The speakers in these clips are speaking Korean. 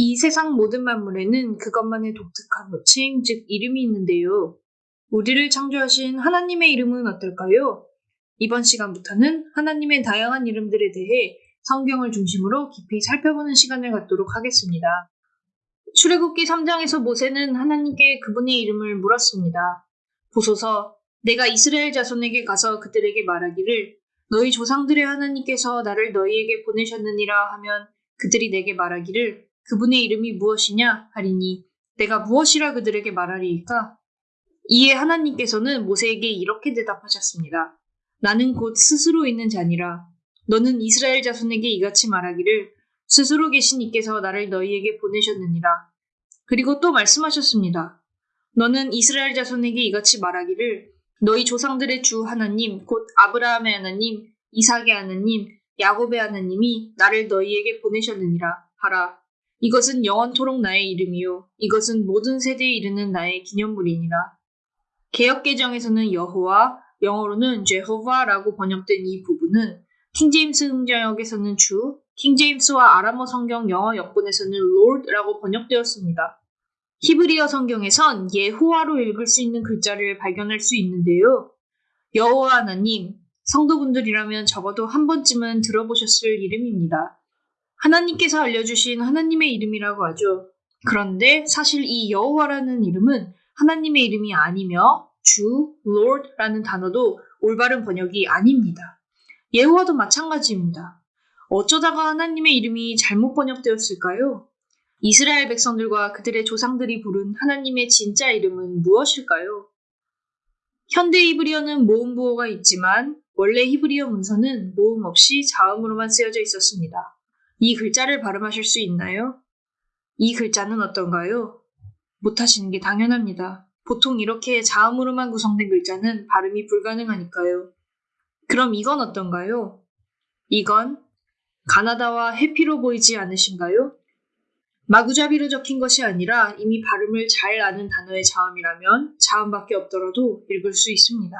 이 세상 모든 만물에는 그것만의 독특한 호칭, 즉 이름이 있는데요. 우리를 창조하신 하나님의 이름은 어떨까요? 이번 시간부터는 하나님의 다양한 이름들에 대해 성경을 중심으로 깊이 살펴보는 시간을 갖도록 하겠습니다. 출애굽기 3장에서 모세는 하나님께 그분의 이름을 물었습니다. 보소서, 내가 이스라엘 자손에게 가서 그들에게 말하기를 너희 조상들의 하나님께서 나를 너희에게 보내셨느니라 하면 그들이 내게 말하기를 그분의 이름이 무엇이냐 하리니 내가 무엇이라 그들에게 말하리이까? 이에 하나님께서는 모세에게 이렇게 대답하셨습니다. 나는 곧 스스로 있는 자니라. 너는 이스라엘 자손에게 이같이 말하기를 스스로 계신 이께서 나를 너희에게 보내셨느니라. 그리고 또 말씀하셨습니다. 너는 이스라엘 자손에게 이같이 말하기를 너희 조상들의 주 하나님 곧 아브라함의 하나님 이삭의 하나님 야곱의 하나님이 나를 너희에게 보내셨느니라 하라. 이것은 영원토록 나의 이름이요 이것은 모든 세대에 이르는 나의 기념물이니라. 개혁 개정에서는 여호와 영어로는 제호바라고 번역된 이 부분은 킹제임스 음자역에서는 주, 킹제임스와 아람어 성경 영어 역본에서는 Lord라고 번역되었습니다. 히브리어 성경에선 예호와로 읽을 수 있는 글자를 발견할 수 있는데요. 여호와 하나님, 성도분들이라면 적어도 한 번쯤은 들어보셨을 이름입니다. 하나님께서 알려주신 하나님의 이름이라고 하죠. 그런데 사실 이 여호와라는 이름은 하나님의 이름이 아니며 주, Lord라는 단어도 올바른 번역이 아닙니다. 예호와도 마찬가지입니다. 어쩌다가 하나님의 이름이 잘못 번역되었을까요? 이스라엘 백성들과 그들의 조상들이 부른 하나님의 진짜 이름은 무엇일까요? 현대 히브리어는 모음 부호가 있지만 원래 히브리어 문서는 모음 없이 자음으로만 쓰여져 있었습니다. 이 글자를 발음하실 수 있나요? 이 글자는 어떤가요? 못하시는 게 당연합니다. 보통 이렇게 자음으로만 구성된 글자는 발음이 불가능하니까요. 그럼 이건 어떤가요? 이건 가나다와 해피로 보이지 않으신가요? 마구잡이로 적힌 것이 아니라 이미 발음을 잘 아는 단어의 자음이라면 자음밖에 없더라도 읽을 수 있습니다.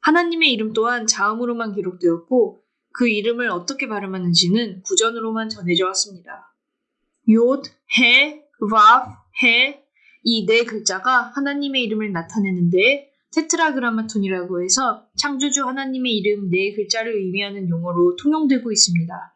하나님의 이름 또한 자음으로만 기록되었고 그 이름을 어떻게 발음하는지는 구전으로만 전해져 왔습니다. 욤, 해, 와, 해이 네 글자가 하나님의 이름을 나타내는데 테트라그라마톤이라고 해서 창조주 하나님의 이름 네 글자를 의미하는 용어로 통용되고 있습니다.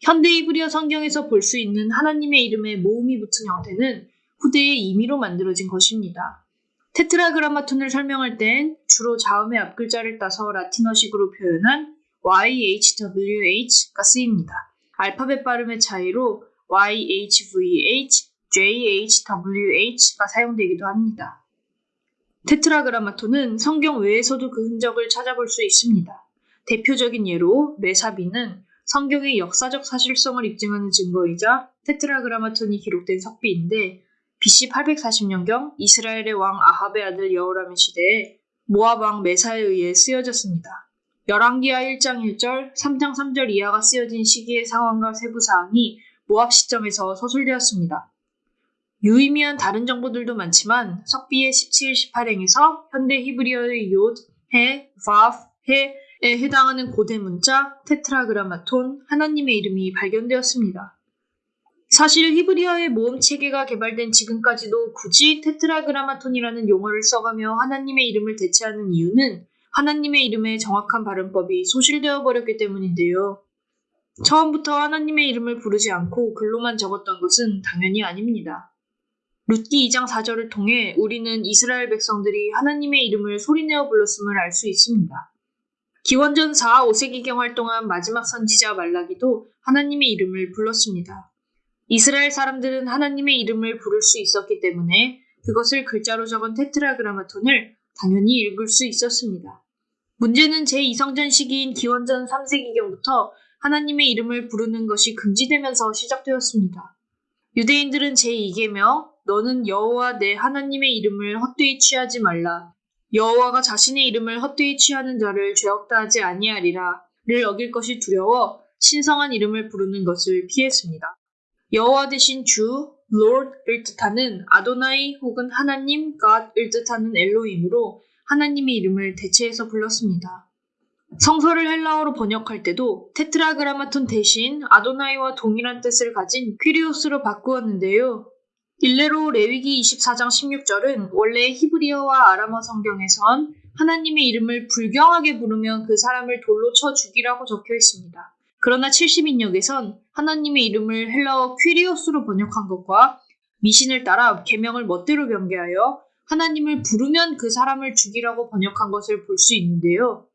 현대 이브리어 성경에서 볼 수 있는 하나님의 이름에 모음이 붙은 형태는 후대의 임의로 만들어진 것입니다. 테트라그라마톤을 설명할 땐 주로 자음의 앞글자를 따서 라틴어식으로 표현한 YHWH가 쓰입니다. 알파벳 발음의 차이로 YHVH, JHWH가 사용되기도 합니다. 테트라그라마톤은 성경 외에서도 그 흔적을 찾아볼 수 있습니다. 대표적인 예로 메사비는 성경의 역사적 사실성을 입증하는 증거이자 테트라그라마톤이 기록된 석비인데 BC 840년경 이스라엘의 왕 아합의 아들 여호람의 시대에 모압 왕 메사에 의해 쓰여졌습니다. 열왕기하 1장 1절, 3장 3절 이하가 쓰여진 시기의 상황과 세부 사항이 모압 시점에서 서술되었습니다. 유의미한 다른 정보들도 많지만 석비의 17, 18행에서 현대 히브리어의 욤, 해, 바프, 해에 해당하는 고대 문자 테트라그라마톤 하나님의 이름이 발견되었습니다. 사실 히브리어의 모음 체계가 개발된 지금까지도 굳이 테트라그라마톤이라는 용어를 써가며 하나님의 이름을 대체하는 이유는 하나님의 이름의 정확한 발음법이 소실되어 버렸기 때문인데요. 처음부터 하나님의 이름을 부르지 않고 글로만 적었던 것은 당연히 아닙니다. 룻기 2장 4절을 통해 우리는 이스라엘 백성들이 하나님의 이름을 소리내어 불렀음을 알 수 있습니다. 기원전 4, 5세기경 활동한 마지막 선지자 말라기도 하나님의 이름을 불렀습니다. 이스라엘 사람들은 하나님의 이름을 부를 수 있었기 때문에 그것을 글자로 적은 테트라그라마톤을 당연히 읽을 수 있었습니다. 문제는 제2성전 시기인 기원전 3세기경부터 하나님의 이름을 부르는 것이 금지되면서 시작되었습니다. 유대인들은 제2계명 너는 여호와 내 하나님의 이름을 헛되이 취하지 말라. 여호와가 자신의 이름을 헛되이 취하는 자를 죄없다 하지 아니하리라를 어길 것이 두려워 신성한 이름을 부르는 것을 피했습니다. 여호와 대신 주, Lord을 뜻하는 아도나이 혹은 하나님, God을 뜻하는 엘로임으로 하나님의 이름을 대체해서 불렀습니다. 성서를 헬라어로 번역할 때도 테트라그라마톤 대신 아도나이와 동일한 뜻을 가진 퀴리오스로 바꾸었는데요. 일례로 레위기 24장 16절은 원래 히브리어와 아람어 성경에선 하나님의 이름을 불경하게 부르면 그 사람을 돌로 쳐 죽이라고 적혀 있습니다. 그러나 70인역에선 하나님의 이름을 헬라어 퀴리오스로 번역한 것과 미신을 따라 계명을 멋대로 변개하여 하나님을 부르면 그 사람을 죽이라고 번역한 것을 볼 수 있는데요.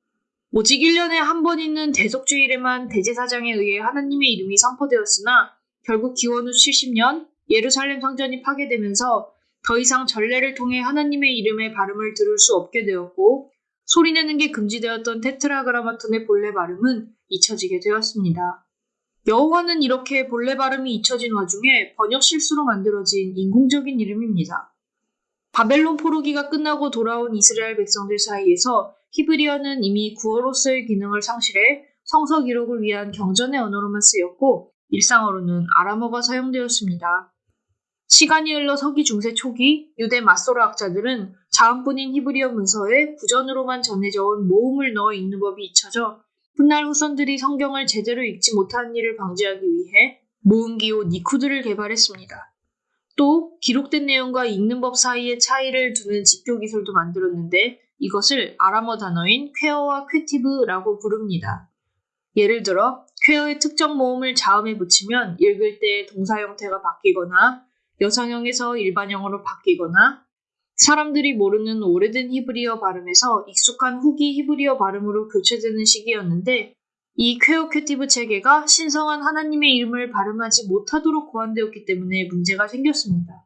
오직 1년에 한 번 있는 대속주일에만 대제사장에 의해 하나님의 이름이 선포되었으나 결국 기원 후 70년 예루살렘 성전이 파괴되면서 더 이상 전례를 통해 하나님의 이름의 발음을 들을 수 없게 되었고 소리 내는 게 금지되었던 테트라그라마톤의 본래 발음은 잊혀지게 되었습니다. 여호와는 이렇게 본래 발음이 잊혀진 와중에 번역 실수로 만들어진 인공적인 이름입니다. 바벨론 포로기가 끝나고 돌아온 이스라엘 백성들 사이에서 히브리어는 이미 구어로서의 기능을 상실해 성서 기록을 위한 경전의 언어로만 쓰였고 일상어로는 아람어가 사용되었습니다. 시간이 흘러 서기 중세 초기 유대 마소르 학자들은 자음뿐인 히브리어 문서에 구전으로만 전해져 온 모음을 넣어 읽는 법이 잊혀져 훗날 후손들이 성경을 제대로 읽지 못하는 일을 방지하기 위해 모음기호 니쿠드를 개발했습니다. 또 기록된 내용과 읽는 법 사이의 차이를 두는 집교 기술도 만들었는데 이것을 아람어 단어인 퀘어와 퀘티브라고 부릅니다. 예를 들어 퀘어의 특정 모음을 자음에 붙이면 읽을 때 동사 형태가 바뀌거나 여성형에서 일반형으로 바뀌거나 사람들이 모르는 오래된 히브리어 발음에서 익숙한 후기 히브리어 발음으로 교체되는 시기였는데 이 Qere Ketiv 체계가 신성한 하나님의 이름을 발음하지 못하도록 고안되었기 때문에 문제가 생겼습니다.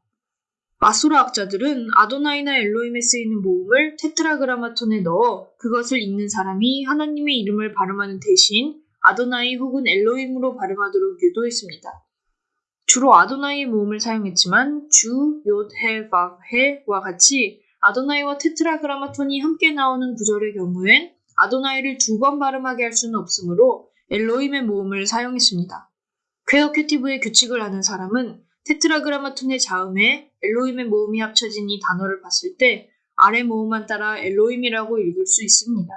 마소르 학자들은 아도나이나 엘로임에 쓰이는 모음을 Tetragrammaton에 넣어 그것을 읽는 사람이 하나님의 이름을 발음하는 대신 아도나이 혹은 엘로임으로 발음하도록 유도했습니다. 주로 아도나이의 모음을 사용했지만 주, 욤, 해, 박, 해와 같이 아도나이와 Tetragrammaton이 함께 나오는 구절의 경우엔 아도나이를 두 번 발음하게 할 수는 없으므로 엘로임의 모음을 사용했습니다. 퀘어큐티브의 규칙을 아는 사람은 테트라그라마톤의 자음에 엘로임의 모음이 합쳐진 이 단어를 봤을 때 아래 모음만 따라 엘로임이라고 읽을 수 있습니다.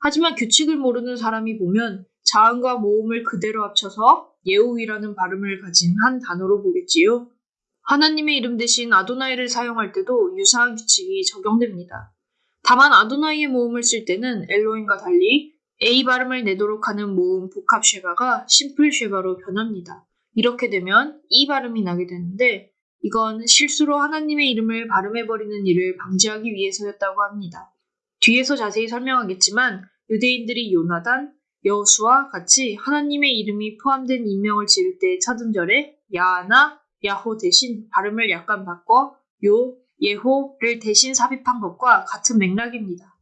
하지만 규칙을 모르는 사람이 보면 자음과 모음을 그대로 합쳐서 예호위라는 발음을 가진 한 단어로 보겠지요. 하나님의 이름 대신 아도나이를 사용할 때도 유사한 규칙이 적용됩니다. 다만 아도나이의 모음을 쓸 때는 엘로인과 달리 A 발음을 내도록 하는 모음 복합 쉐바가 심플 쉐바로 변합니다. 이렇게 되면 E 발음이 나게 되는데 이건 실수로 하나님의 이름을 발음해버리는 일을 방지하기 위해서였다고 합니다. 뒤에서 자세히 설명하겠지만 유대인들이 요나단, 여수와 같이 하나님의 이름이 포함된 인명을 지을 때의 첫 음절에 야나, 야호 대신 발음을 약간 바꿔 요, 예호를 대신 삽입한 것과 같은 맥락입니다.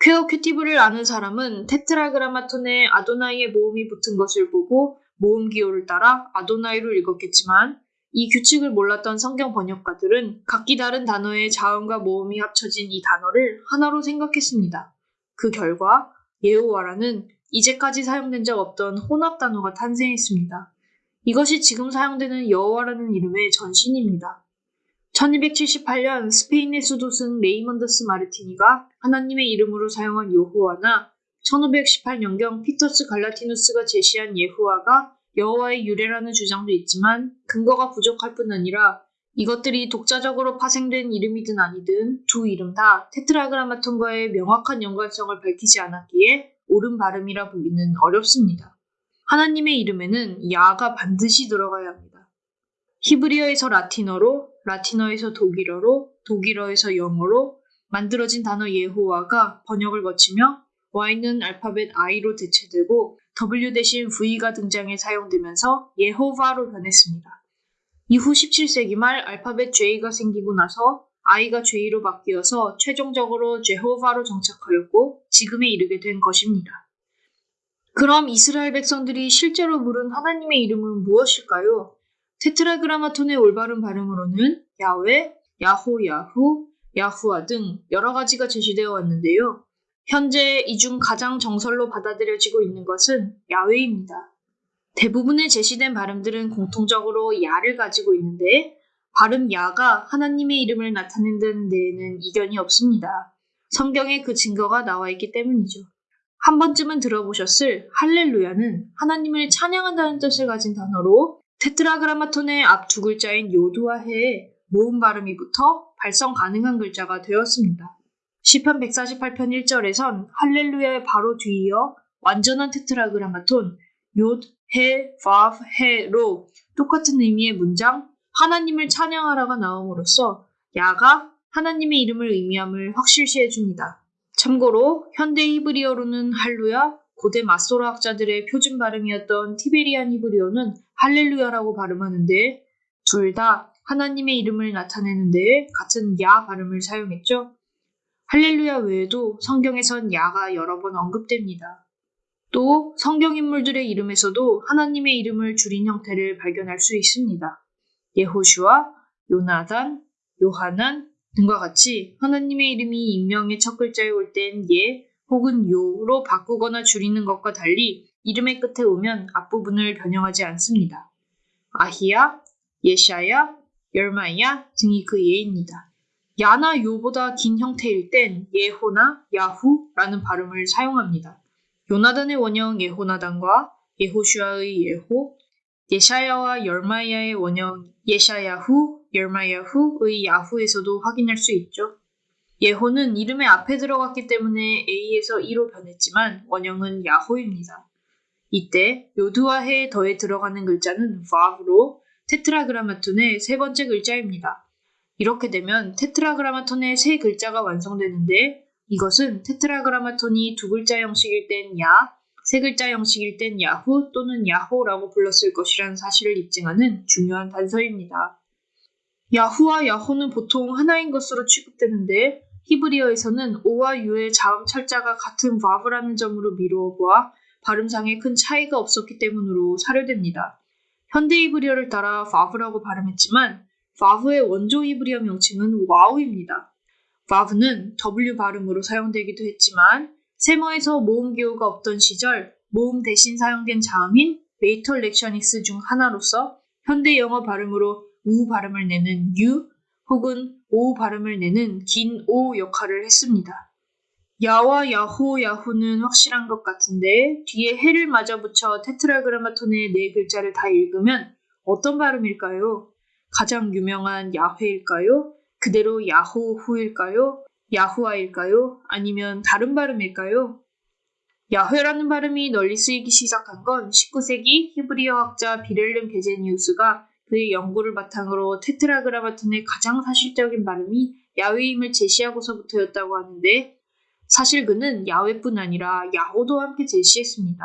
퀘어 큐티브를 아는 사람은 테트라그라마톤에 아도나이의 모음이 붙은 것을 보고 모음 기호를 따라 아도나이로 읽었겠지만 이 규칙을 몰랐던 성경 번역가들은 각기 다른 단어의 자음과 모음이 합쳐진 이 단어를 하나로 생각했습니다. 그 결과 예호와라는 이제까지 사용된 적 없던 혼합 단어가 탄생했습니다. 이것이 지금 사용되는 여호와라는 이름의 전신입니다. 1278년 스페인의 수도승 레이먼더스 마르티니가 하나님의 이름으로 사용한 여호와나 1518년경 피터스 갈라티누스가 제시한 예후와가 여호와의 유래라는 주장도 있지만 근거가 부족할 뿐 아니라 이것들이 독자적으로 파생된 이름이든 아니든 두 이름 다 Tetragrammaton과의 명확한 연관성을 밝히지 않았기에 옳은 발음이라 보기는 어렵습니다. 하나님의 이름에는 야가 반드시 들어가야 합니다. 히브리어에서 라틴어로, 라틴어에서 독일어로, 독일어에서 영어로 만들어진 단어 예호와가 번역을 거치며 Y는 알파벳 I로 대체되고 W 대신 V가 등장해 사용되면서 예호바로 변했습니다. 이후 17세기 말 알파벳 J가 생기고 나서 I가 J로 바뀌어서 최종적으로 제호바로 정착하였고 지금에 이르게 된 것입니다. 그럼 이스라엘 백성들이 실제로 부른 하나님의 이름은 무엇일까요? 테트라그라마톤의 올바른 발음으로는 야외, 야호, 야후, 야후아 등 여러 가지가 제시되어 왔는데요. 현재 이 중 가장 정설로 받아들여지고 있는 것은 야외입니다. 대부분의 제시된 발음들은 공통적으로 야를 가지고 있는데 발음 야가 하나님의 이름을 나타낸다는 데에는 이견이 없습니다. 성경에 그 증거가 나와 있기 때문이죠. 한 번쯤은 들어보셨을 할렐루야는 하나님을 찬양한다는 뜻을 가진 단어로 테트라그라마톤의 앞 두 글자인 요두와 해에 모음 발음이 붙어 발성 가능한 글자가 되었습니다. 시편 148편 1절에선 할렐루야의 바로 뒤이어 완전한 테트라그라마톤 요, 해, 바, 해로 똑같은 의미의 문장 하나님을 찬양하라가 나옴으로써 야가 하나님의 이름을 의미함을 확실시 해 줍니다. 참고로 현대 히브리어로는 할루야, 고대 마소라 학자들의 표준 발음이었던 티베리안 히브리어는 할렐루야라고 발음하는데 둘 다 하나님의 이름을 나타내는 데에 같은 야 발음을 사용했죠. 할렐루야 외에도 성경에선 야가 여러 번 언급됩니다. 또 성경 인물들의 이름에서도 하나님의 이름을 줄인 형태를 발견할 수 있습니다. 예호슈아, 요나단, 요하난 등과 같이 하나님의 이름이 인명의 첫 글자에 올 땐 예 혹은 요로 바꾸거나 줄이는 것과 달리 이름의 끝에 오면 앞부분을 변형하지 않습니다. 아히야, 예샤야, 열마야 등이 그 예입니다. 야나 요보다 긴 형태일 땐 예호나 야후라는 발음을 사용합니다. 요나단의 원형 예호나단과 예호슈아의 예호, 예샤야와 열마야의 원형 예샤야후, 열마야후의 야후에서도 확인할 수 있죠. 예호는 이름의 앞에 들어갔기 때문에 A에서 E로 변했지만 원형은 야호입니다. 이때 요두와 해에 더해 들어가는 글자는 vav로 테트라그라마톤의 세 번째 글자입니다. 이렇게 되면 테트라그라마톤의 세 글자가 완성되는데 이것은 테트라그라마톤이 두 글자 형식일 땐 야, 세 글자 형식일 땐 야후 또는 야호라고 불렀을 것이라는 사실을 입증하는 중요한 단서입니다. 야후와 야호는 보통 하나인 것으로 취급되는데 히브리어에서는 오와 유의 자음 철자가 같은 바브라는 점으로 미루어 보아 발음상에 큰 차이가 없었기 때문으로 사료됩니다. 현대 히브리어를 따라 바브라고 발음했지만 바브의 원조 히브리어 명칭은 와우입니다. 바브는 W 발음으로 사용되기도 했지만 셈어에서 모음 기호가 없던 시절 모음 대신 사용된 자음인 mater lectionis 중 하나로서 현대 영어 발음으로 우 발음을 내는 U 혹은 오 발음을 내는 긴 O 역할을 했습니다. 야와 야호 야후는 확실한 것 같은데 뒤에 해를 맞아 붙여 테트라그라마톤의 네 글자를 다 읽으면 어떤 발음일까요? 가장 유명한 야훼일까요? 그대로 야호후일까요? 야후아일까요? 아니면 다른 발음일까요? 야훼라는 발음이 널리 쓰이기 시작한 건 19세기 히브리어 학자 비렐름 게제니우스가 그의 연구를 바탕으로 테트라그라마톤의 가장 사실적인 발음이 야훼임을 제시하고서부터였다고 하는데 사실 그는 야훼뿐 아니라 야호도 함께 제시했습니다.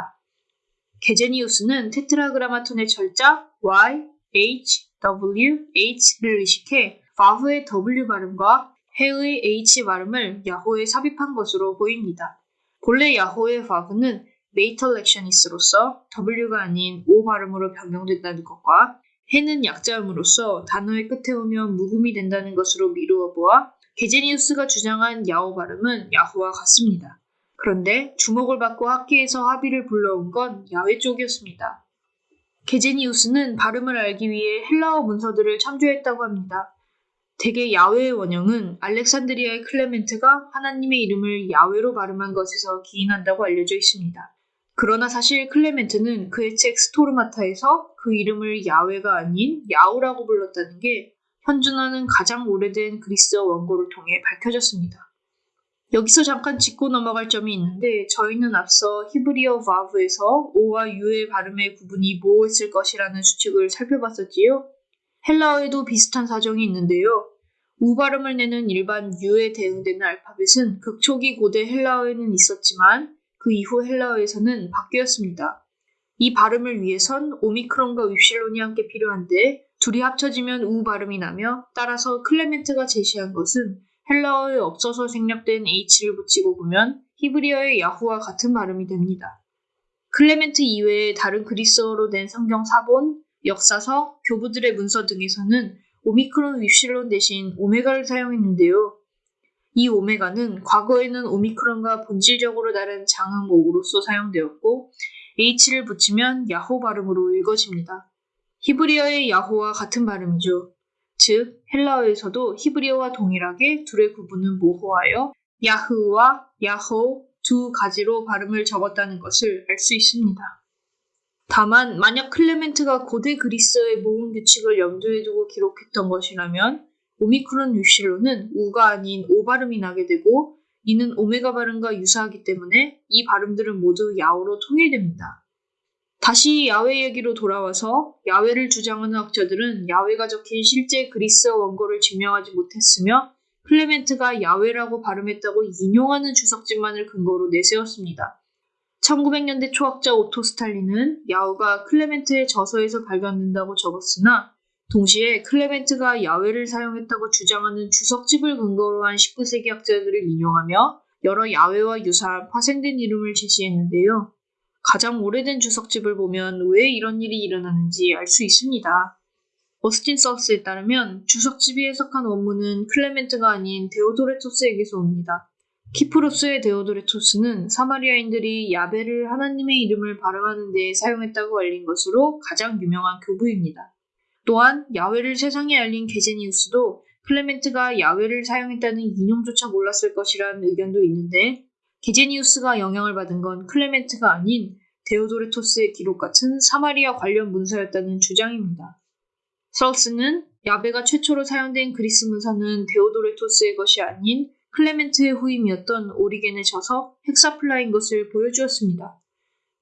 게제니우스는 테트라그라마톤의 철자 Y, H, W, H를 의식해 바후의 W 발음과 해의 H 발음을 야호에 삽입한 것으로 보입니다. 본래 야호의 바브는 메이터 렉셔니스로서 W가 아닌 O 발음으로 변경된다는 것과 해는 약자음으로써 단어의 끝에 오면 묵음이 된다는 것으로 미루어 보아 게제니우스가 주장한 야호 발음은 야호와 같습니다. 그런데 주목을 받고 학계에서 합의를 불러온 건 야외 쪽이었습니다. 게제니우스는 발음을 알기 위해 헬라어 문서들을 참조했다고 합니다. 대개 야외의 원형은 알렉산드리아의 클레멘트가 하나님의 이름을 야외로 발음한 것에서 기인한다고 알려져 있습니다. 그러나 사실 클레멘트는 그의 책 스토르마타에서 그 이름을 야외가 아닌 야우라고 불렀다는 게 현존하는 가장 오래된 그리스어 원고를 통해 밝혀졌습니다. 여기서 잠깐 짚고 넘어갈 점이 있는데 저희는 앞서 히브리어 바브에서 오와 유의 발음의 구분이 뭐였을 것이라는 수칙을 살펴봤었지요. 헬라어에도 비슷한 사정이 있는데요. 우 발음을 내는 일반 유에 대응되는 알파벳은 극초기 고대 헬라어에는 있었지만 그 이후 헬라어에서는 바뀌었습니다. 이 발음을 위해선 오미크론과 윕실론이 함께 필요한데 둘이 합쳐지면 우 발음이 나며 따라서 클레멘트가 제시한 것은 헬라어에 없어서 생략된 H를 붙이고 보면 히브리어의 야후와 같은 발음이 됩니다. 클레멘트 이외에 다른 그리스어로 된 성경 사본, 역사서, 교부들의 문서 등에서는 오미크론 윕실론 대신 오메가를 사용했는데요. 이 오메가는 과거에는 오미크론과 본질적으로 다른 장음 오로서 사용되었고 H를 붙이면 야호 발음으로 읽어집니다. 히브리어의 야호와 같은 발음이죠. 즉 헬라어에서도 히브리어와 동일하게 둘의 구분은 모호하여 야흐와 야호 두 가지로 발음을 적었다는 것을 알 수 있습니다. 다만 만약 클레멘트가 고대 그리스어의 모음 규칙을 염두에 두고 기록했던 것이라면 오미크론 유실로는 우가 아닌 오 발음이 나게 되고 이는 오메가 발음과 유사하기 때문에 이 발음들은 모두 야오로 통일됩니다. 다시 야웨 얘기로 돌아와서 야웨를 주장하는 학자들은 야웨가 적힌 실제 그리스어 원고를 증명하지 못했으며 클레멘트가 야웨라고 발음했다고 인용하는 주석집만을 근거로 내세웠습니다. 1900년대 초 학자 오토 스탈린은 야후가 클레멘트의 저서에서 발견된다고 적었으나 동시에 클레멘트가 야웨를 사용했다고 주장하는 주석집을 근거로 한 19세기 학자들을 인용하며 여러 야웨와 유사한 파생된 이름을 제시했는데요. 가장 오래된 주석집을 보면 왜 이런 일이 일어나는지 알 수 있습니다. 어스틴 서스에 따르면 주석집이 해석한 원문은 클레멘트가 아닌 데오도레토스에게서 옵니다. 키프로스의 데오도레토스는 사마리아인들이 야베를 하나님의 이름을 발음하는 데 사용했다고 알린 것으로 가장 유명한 교부입니다. 또한 야외를 세상에 알린 게제니우스도 클레멘트가 야외를 사용했다는 인용조차 몰랐을 것이라는 의견도 있는데 게제니우스가 영향을 받은 건 클레멘트가 아닌 데오도레토스의 기록 같은 사마리아 관련 문서였다는 주장입니다. 서우스는 야베가 최초로 사용된 그리스 문서는 데오도레토스의 것이 아닌 클레멘트의 후임이었던 오리겐의 저서 헥사플라인 것을 보여주었습니다.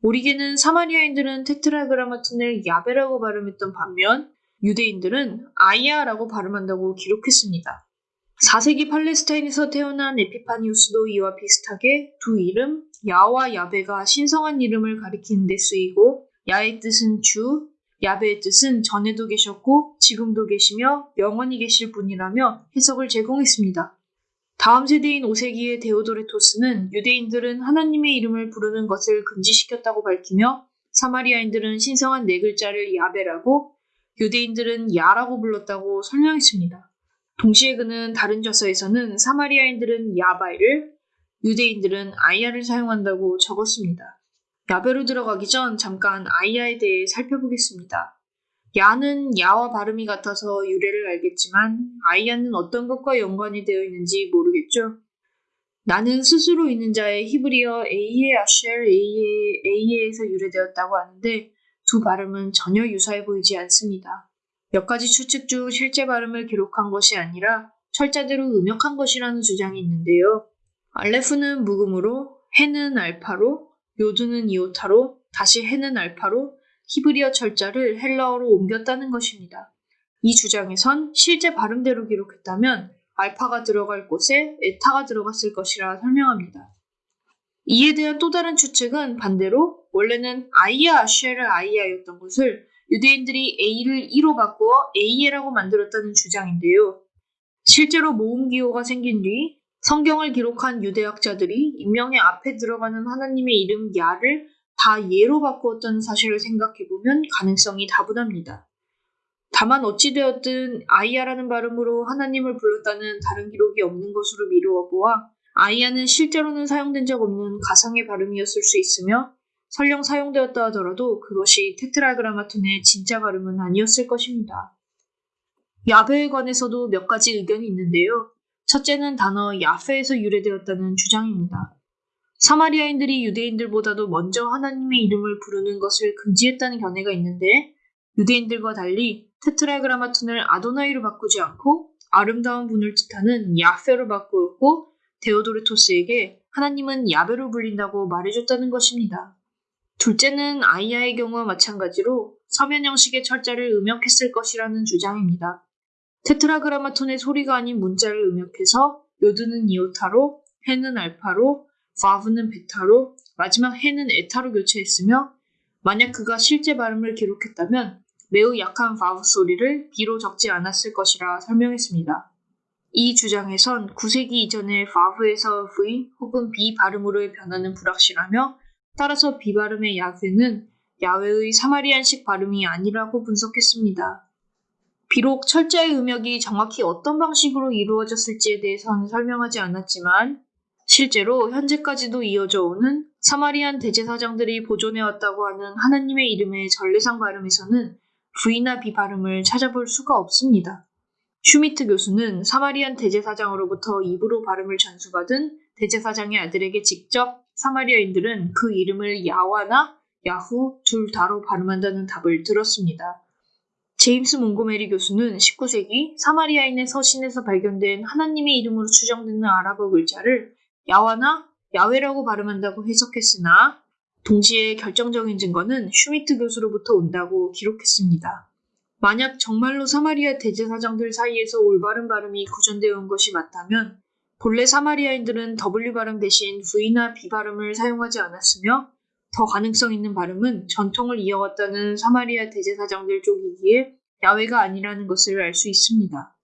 오리겐은 사마리아인들은 Tetragrammaton을 야베라고 발음했던 반면 유대인들은 아이야라고 발음한다고 기록했습니다. 4세기 팔레스타인에서 태어난 에피파니우스도 이와 비슷하게 두 이름 야와 야베가 신성한 이름을 가리키는 데 쓰이고 야의 뜻은 주, 야베의 뜻은 전에도 계셨고 지금도 계시며 영원히 계실 분이라며 해석을 제공했습니다. 다음 세대인 5세기의 데오도레토스는 유대인들은 하나님의 이름을 부르는 것을 금지시켰다고 밝히며 사마리아인들은 신성한 네 글자를 야베라고 유대인들은 야라고 불렀다고 설명했습니다. 동시에 그는 다른 저서에서는 사마리아인들은 야바이를 유대인들은 아이야를 사용한다고 적었습니다. 야베로 들어가기 전 잠깐 아이야에 대해 살펴보겠습니다. 야는 야와 발음이 같아서 유래를 알겠지만 아이야는 어떤 것과 연관이 되어 있는지 모르겠죠. 나는 스스로 있는 자의 히브리어 에이에 아쉘 에이에 에이에에서 유래되었다고 하는데 두 발음은 전혀 유사해 보이지 않습니다. 몇 가지 추측 중 실제 발음을 기록한 것이 아니라 철자대로 음역한 것이라는 주장이 있는데요. 알레프는 묵음으로, 해는 알파로, 요드는 이오타로, 다시 해는 알파로 히브리어 철자를 헬라어로 옮겼다는 것입니다. 이 주장에선 실제 발음대로 기록했다면 알파가 들어갈 곳에 에타가 들어갔을 것이라 설명합니다. 이에 대한 또 다른 추측은 반대로 원래는 아이야 아쉐르 아이야였던 것을 유대인들이 A를 E로 바꾸어 A에라고 만들었다는 주장인데요. 실제로 모음 기호가 생긴 뒤 성경을 기록한 유대학자들이 인명의 앞에 들어가는 하나님의 이름 야를 다 예로 바꾸었다는 사실을 생각해보면 가능성이 다분합니다. 다만 어찌되었든 아이야라는 발음으로 하나님을 불렀다는 다른 기록이 없는 것으로 미루어 보아 아이야는 실제로는 사용된 적 없는 가상의 발음이었을 수 있으며 설령 사용되었다 하더라도 그것이 테트라그라마톤의 진짜 발음은 아니었을 것입니다. 야베에 관해서도 몇 가지 의견이 있는데요. 첫째는 단어 야페에서 유래되었다는 주장입니다. 사마리아인들이 유대인들보다도 먼저 하나님의 이름을 부르는 것을 금지했다는 견해가 있는데 유대인들과 달리 테트라그라마톤을 아도나이로 바꾸지 않고 아름다운 분을 뜻하는 야페로 바꾸었고 데오도르토스에게 하나님은 야베로 불린다고 말해줬다는 것입니다. 둘째는 아이야의 경우와 마찬가지로 서면 형식의 철자를 음역했을 것이라는 주장입니다. 테트라그라마톤의 소리가 아닌 문자를 음역해서 요드는 이오타로, 해는 알파로, 바브는 베타로, 마지막 해는 에타로 교체했으며 만약 그가 실제 발음을 기록했다면 매우 약한 바브 소리를 비로 적지 않았을 것이라 설명했습니다. 이 주장에선 9세기 이전에 바브에서 V 혹은 B 발음으로의 변화는 불확실하며 따라서 B 발음의 야훼는 야외의 사마리안식 발음이 아니라고 분석했습니다. 비록 철자의 음역이 정확히 어떤 방식으로 이루어졌을지에 대해서는 설명하지 않았지만 실제로 현재까지도 이어져 오는 사마리안 대제사장들이 보존해왔다고 하는 하나님의 이름의 전례상 발음에서는 V나 B 발음을 찾아볼 수가 없습니다. 슈미트 교수는 사마리안 대제사장으로부터 입으로 발음을 전수받은 대제사장의 아들에게 직접 사마리아인들은 그 이름을 야와나 야후 둘 다로 발음한다는 답을 들었습니다. 제임스 몽고메리 교수는 19세기 사마리아인의 서신에서 발견된 하나님의 이름으로 추정되는 아랍어 글자를 야와나 야웨라고 발음한다고 해석했으나 동시에 결정적인 증거는 슈미트 교수로부터 온다고 기록했습니다. 만약 정말로 사마리아 대제사장들 사이에서 올바른 발음이 구전되어 온 것이 맞다면 본래 사마리아인들은 W 발음 대신 V나 B 발음을 사용하지 않았으며 더 가능성 있는 발음은 전통을 이어왔다는 사마리아 대제사장들 쪽이기에 야웨가 아니라는 것을 알 수 있습니다.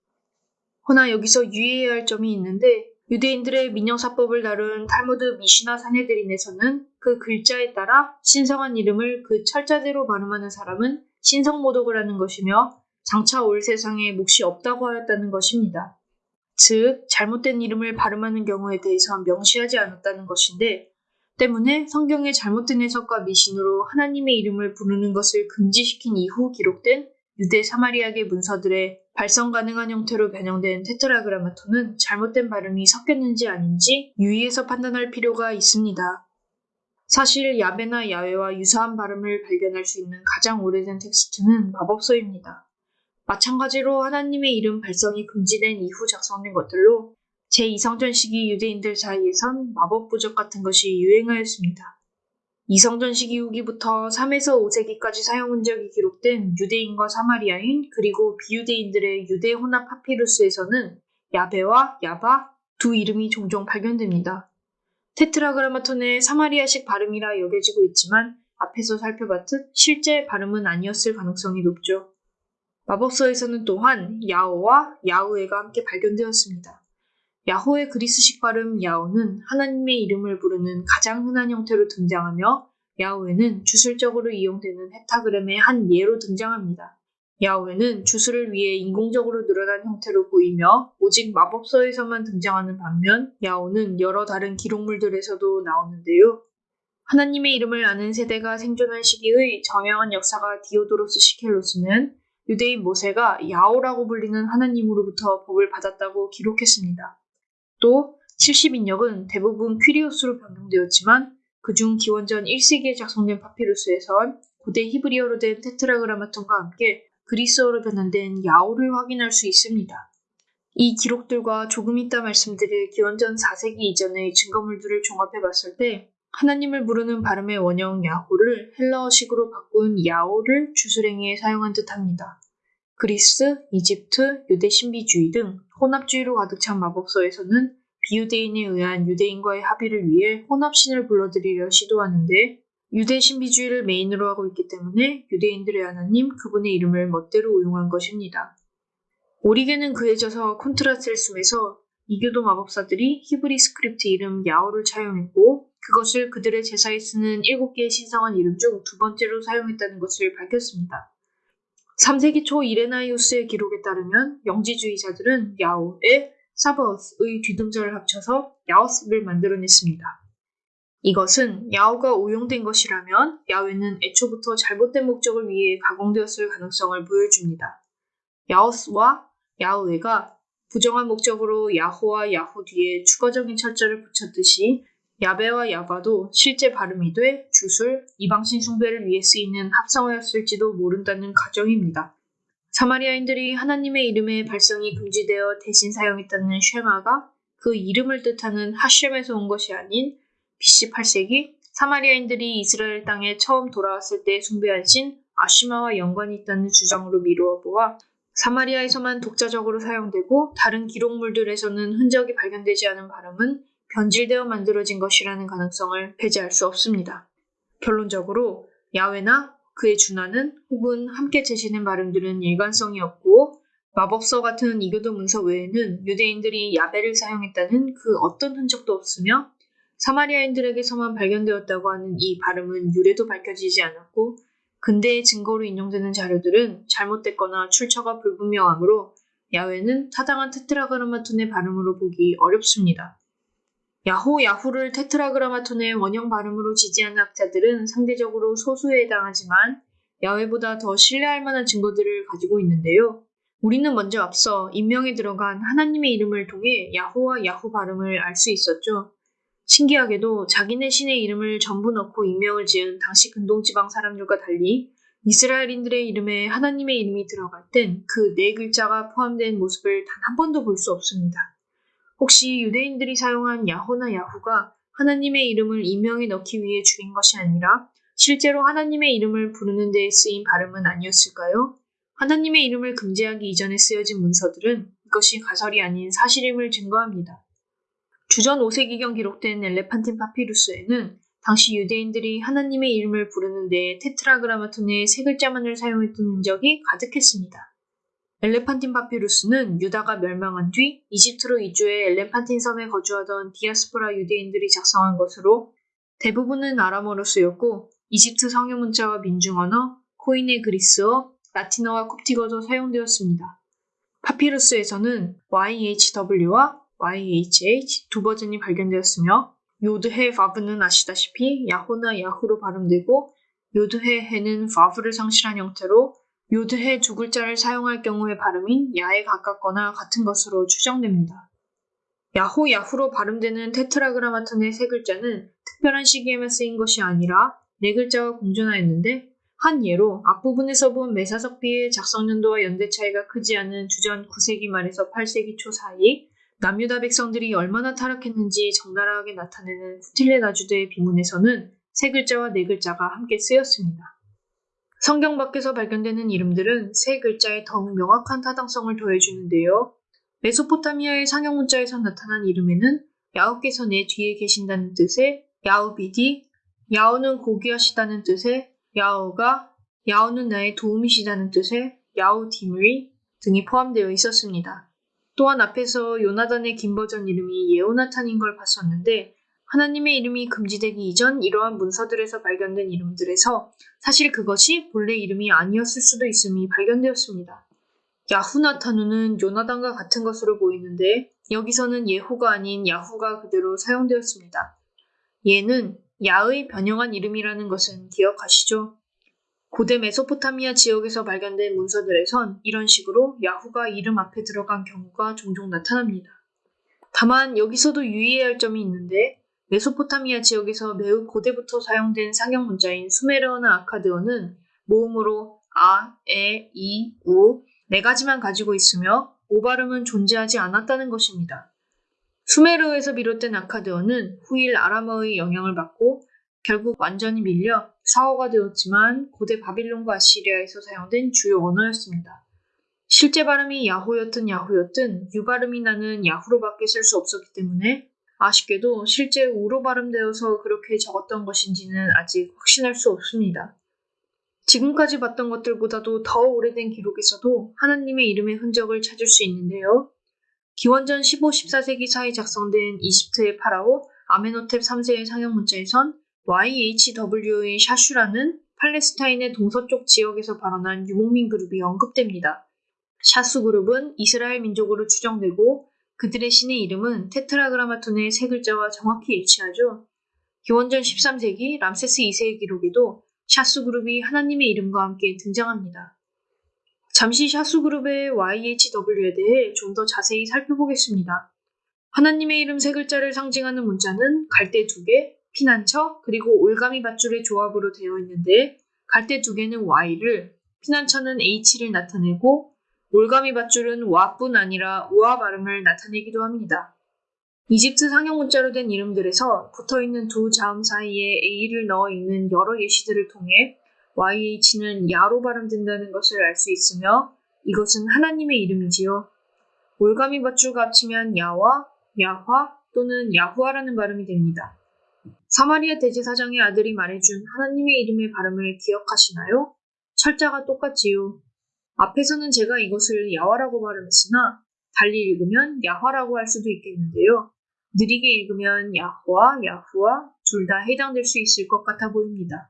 허나 여기서 유의해야 할 점이 있는데 유대인들의 민형사법을 다룬 탈무드 미시나 사네드린에서는 그 글자에 따라 신성한 이름을 그 철자대로 발음하는 사람은 신성모독을 하는 것이며 장차 올 세상에 몫이 없다고 하였다는 것입니다. 즉, 잘못된 이름을 발음하는 경우에 대해서 명시하지 않았다는 것인데, 때문에 성경의 잘못된 해석과 미신으로 하나님의 이름을 부르는 것을 금지시킨 이후 기록된 유대 사마리아계 문서들의 발성 가능한 형태로 변형된 테트라그라마톤은 잘못된 발음이 섞였는지 아닌지 유의해서 판단할 필요가 있습니다. 사실 야베나 야외와 유사한 발음을 발견할 수 있는 가장 오래된 텍스트는 마법서입니다. 마찬가지로 하나님의 이름 발성이 금지된 이후 작성된 것들로 제2성전 시기 유대인들 사이에선 마법 부적 같은 것이 유행하였습니다. 이성전 시기 후기부터 3에서 5세기까지 사용 흔적이 기록된 유대인과 사마리아인 그리고 비유대인들의 유대 혼합 파피루스에서는 야베와 야바 두 이름이 종종 발견됩니다. 테트라그라마톤의 사마리아식 발음이라 여겨지고 있지만 앞에서 살펴봤듯 실제 발음은 아니었을 가능성이 높죠. 마법서에서는 또한 야오와 야우에가 함께 발견되었습니다. 야호의 그리스식 발음 야오는 하나님의 이름을 부르는 가장 흔한 형태로 등장하며 야오에는 주술적으로 이용되는 헥타그램의 한 예로 등장합니다. 야오에는 주술을 위해 인공적으로 늘어난 형태로 보이며 오직 마법서에서만 등장하는 반면 야오는 여러 다른 기록물들에서도 나오는데요. 하나님의 이름을 아는 세대가 생존한 시기의 저명한 역사가 디오도로스 시켈로스는 유대인 모세가 야오라고 불리는 하나님으로부터 법을 받았다고 기록했습니다. 또 70인역은 대부분 퀴리오스로 변경되었지만 그중 기원전 1세기에 작성된 파피루스에선 고대 히브리어로 된 테트라그라마톤과 함께 그리스어로 변환된 야오를 확인할 수 있습니다. 이 기록들과 조금 이따 말씀드릴 기원전 4세기 이전의 증거물들을 종합해 봤을 때 하나님을 부르는 발음의 원형 야호를 헬라어식으로 바꾼 야오를 주술행위에 사용한 듯합니다. 그리스, 이집트, 유대 신비주의 등 혼합주의로 가득 찬 마법서에서는 비유대인에 의한 유대인과의 합의를 위해 혼합신을 불러들이려 시도하는데 유대 신비주의를 메인으로 하고 있기 때문에 유대인들의 하나님 그분의 이름을 멋대로 오용한 것입니다. 오리겐은 그의 저서 Contra Celsum에서 이교도 마법사들이 히브리 스크립트 이름 야오를 차용했고 그것을 그들의 제사에 쓰는 일곱 개의 신성한 이름 중 두 번째로 사용했다는 것을 밝혔습니다. 3세기 초 이레나이우스의 기록에 따르면 영지주의자들은 야오에 사버스의 뒤등절을 합쳐서 야오스를 만들어냈습니다. 이것은 야오가 오용된 것이라면 야외는 애초부터 잘못된 목적을 위해 가공되었을 가능성을 보여줍니다. 야오스와 야우에가 부정한 목적으로 야호와 야호 뒤에 추가적인 철자를 붙였듯이 야베와 야바도 실제 발음이 돼 주술, 이방신 숭배를 위해 쓰이는 합성어였을지도 모른다는 가정입니다. 사마리아인들이 하나님의 이름의 발성이 금지되어 대신 사용했다는 쉐마가 그 이름을 뜻하는 하셴에서 온 것이 아닌 BC 8세기 사마리아인들이 이스라엘 땅에 처음 돌아왔을 때 숭배한 신 아시마와 연관이 있다는 주장으로 미루어 보아 사마리아에서만 독자적으로 사용되고 다른 기록물들에서는 흔적이 발견되지 않은 발음은 변질되어 만들어진 것이라는 가능성을 배제할 수 없습니다. 결론적으로 야외나 그의 준하는 혹은 함께 제시된 발음들은 일관성이 없고 마법서 같은 이교도 문서 외에는 유대인들이 야베를 사용했다는 그 어떤 흔적도 없으며 사마리아인들에게서만 발견되었다고 하는 이 발음은 유래도 밝혀지지 않았고 근대의 증거로 인용되는 자료들은 잘못됐거나 출처가 불분명하므로 야외는 타당한 테트라그라마톤의 발음으로 보기 어렵습니다. 야호 야후를 테트라그라마톤의 원형 발음으로 지지하는 학자들은 상대적으로 소수에 해당하지만 야외보다 더 신뢰할 만한 증거들을 가지고 있는데요. 우리는 먼저 앞서 인명에 들어간 하나님의 이름을 통해 야호와 야후 발음을 알 수 있었죠. 신기하게도 자기네 신의 이름을 전부 넣고 인명을 지은 당시 근동지방 사람들과 달리 이스라엘인들의 이름에 하나님의 이름이 들어갈 땐 그 네 글자가 포함된 모습을 단 한 번도 볼 수 없습니다. 혹시 유대인들이 사용한 야호나 야후가 하나님의 이름을 인명에 넣기 위해 줄인 것이 아니라 실제로 하나님의 이름을 부르는 데에 쓰인 발음은 아니었을까요? 하나님의 이름을 금지하기 이전에 쓰여진 문서들은 이것이 가설이 아닌 사실임을 증거합니다. 주전 5세기경 기록된 엘레판틴 파피루스에는 당시 유대인들이 하나님의 이름을 부르는 데 테트라그라마톤의 세 글자만을 사용했던 흔적이 가득했습니다. 엘레판틴 파피루스는 유다가 멸망한 뒤 이집트로 이주해 엘레판틴 섬에 거주하던 디아스포라 유대인들이 작성한 것으로 대부분은 아람어로 쓰였고 이집트 성유 문자와 민중 언어, 코인의 그리스어, 라틴어와 콥틱어도 사용되었습니다. 파피루스에서는 YHW와 YHH 두 버전이 발견되었으며 요드해 바브는 아시다시피 야호나 야후로 발음되고 요드해 해는 바브를 상실한 형태로 요드해 두 글자를 사용할 경우의 발음인 야에 가깝거나 같은 것으로 추정됩니다. 야호 야후로 발음되는 테트라그라마톤의 세 글자는 특별한 시기에만 쓰인 것이 아니라 네 글자와 공존하였는데 한 예로 앞부분에서 본 메사석비의 작성 연도와 연대 차이가 크지 않은 주전 9세기 말에서 8세기 초 사이 남유다 백성들이 얼마나 타락했는지 적나라하게 나타내는 후틸레 나주드의 비문에서는 세 글자와 네 글자가 함께 쓰였습니다. 성경 밖에서 발견되는 이름들은 세 글자에 더욱 명확한 타당성을 더해주는데요. 메소포타미아의 상형 문자에서 나타난 이름에는 야후께서 내 뒤에 계신다는 뜻의 야우비디, 야우는 고귀하시다는 뜻의 야우가, 야우는 나의 도움이시다는 뜻의 야우디므리 등이 포함되어 있었습니다. 또한 앞에서 요나단의 긴 버전 이름이 예오나탄인 걸 봤었는데 하나님의 이름이 금지되기 이전 이러한 문서들에서 발견된 이름들에서 사실 그것이 본래 이름이 아니었을 수도 있음이 발견되었습니다. 야후나타누는 요나단과 같은 것으로 보이는데 여기서는 예후가 아닌 야후가 그대로 사용되었습니다. 얘는 야의 변형한 이름이라는 것은 기억하시죠? 고대 메소포타미아 지역에서 발견된 문서들에선 이런 식으로 야후가 이름 앞에 들어간 경우가 종종 나타납니다. 다만 여기서도 유의해야 할 점이 있는데 메소포타미아 지역에서 매우 고대부터 사용된 상형 문자인 수메르어나 아카드어는 모음으로 아, 에, 이, 우 네 가지만 가지고 있으며 오발음은 존재하지 않았다는 것입니다. 수메르어에서 비롯된 아카드어는 후일 아람어의 영향을 받고 결국 완전히 밀려 사어가 되었지만 고대 바빌론과 아시리아에서 사용된 주요 언어였습니다. 실제 발음이 야호였든 야후였든 유발음이 나는 야후로밖에 쓸 수 없었기 때문에 아쉽게도 실제 우로 발음되어서 그렇게 적었던 것인지는 아직 확신할 수 없습니다. 지금까지 봤던 것들보다도 더 오래된 기록에서도 하나님의 이름의 흔적을 찾을 수 있는데요. 기원전 15, 14세기 사이 작성된 이집트의 파라오 아메노텝 3세의 상형 문자에선 YHW의 샤슈라는 팔레스타인의 동서쪽 지역에서 발원한 유목민 그룹이 언급됩니다. 샤수 그룹은 이스라엘 민족으로 추정되고 그들의 신의 이름은 테트라그라마톤의 세 글자와 정확히 일치하죠. 기원전 13세기 람세스 2세의 기록에도 샤수 그룹이 하나님의 이름과 함께 등장합니다. 잠시 샤수 그룹의 YHW에 대해 좀 더 자세히 살펴보겠습니다. 하나님의 이름 세 글자를 상징하는 문자는 갈대 두 개, 피난처, 그리고 올가미 밧줄의 조합으로 되어 있는데 갈대 두 개는 Y를, 피난처는 H를 나타내고 올가미 밧줄은 와뿐 아니라 우와 발음을 나타내기도 합니다. 이집트 상형 문자로 된 이름들에서 붙어 있는 두 자음 사이에 A를 넣어 있는 여러 예시들을 통해 YH는 야로 발음된다는 것을 알 수 있으며 이것은 하나님의 이름이지요. 올가미 밧줄과 합치면 야와, 야화 또는 야후아라는 발음이 됩니다. 사마리아 대제사장의 아들이 말해준 하나님의 이름의 발음을 기억하시나요? 철자가 똑같지요. 앞에서는 제가 이것을 야화라고 발음했으나 달리 읽으면 야화라고 할 수도 있겠는데요. 느리게 읽으면 야호와 야후와 둘 다 해당될 수 있을 것 같아 보입니다.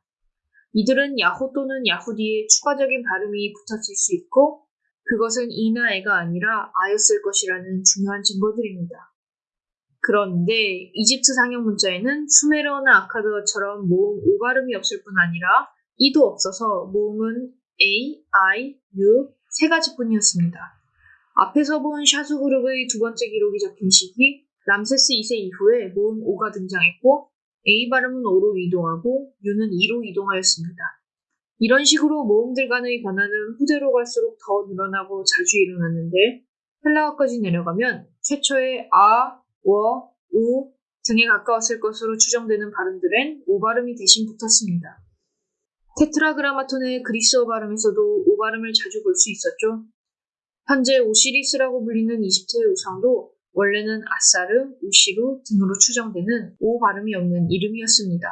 이들은 야호 또는 야후 뒤에 추가적인 발음이 붙었을 수 있고 그것은 이나 애가 아니라 아였을 것이라는 중요한 증거들입니다. 그런데 이집트 상형 문자에는 수메르어나 아카드어처럼 모음 오 발음이 없을 뿐 아니라 이도 없어서 모음은 A, I, U 세 가지 뿐이었습니다. 앞에서 본 샤수 그룹의 두 번째 기록이 적힌 시기 람세스 2세 이후에 모음 O가 등장했고 A 발음은 O로 이동하고 U는 E로 이동하였습니다. 이런 식으로 모음들 간의 변화는 후대로 갈수록 더 늘어나고 자주 일어났는데 헬라어까지 내려가면 최초의 아, 워, 우 등에 가까웠을 것으로 추정되는 발음들엔 오 발음이 대신 붙었습니다. 테트라그라마톤의 그리스어 발음에서도 오 발음을 자주 볼 수 있었죠. 현재 오시리스라고 불리는 이집트의 우상도 원래는 아사르, 우시루 등으로 추정되는 오 발음이 없는 이름이었습니다.